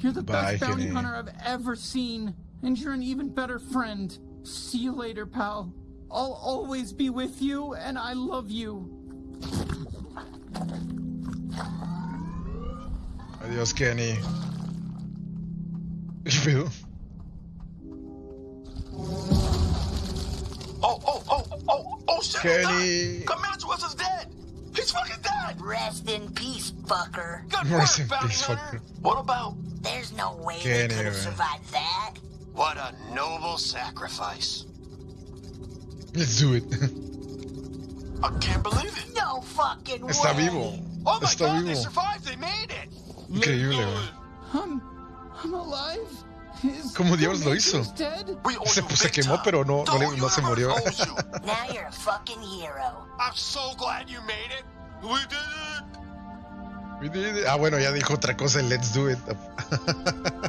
You're the Bye, best bounty Kenny. hunter I've ever seen, and you're an even better friend. See you later, pal. I'll always be with you, and I love you. Adiós, Kenny. ¿Qué pedo? Oh, oh, oh, oh, oh, shit! he Kenny. died. Comanche was is dead. He's fucking dead. Rest in peace, fucker. Good Rest work, in bounty peace, hunter. fucker. What about? There's no way Kenny, they could have man. survived that. What a noble sacrifice. Let's do it. I can't believe it. No fucking way. Está vivo. Oh my Está god, they survived. They made it. Increíble, güey. I'm, I'm alive. Is ¿Cómo diablos lo hizo? Dead? We owe Se, you pues, se big quemó, pero no, no, no se murió. you. Now you're a fucking hero. I'm so glad you made it. We did it. We did it. Ah, bueno, ya dijo otra cosa, el let's do it.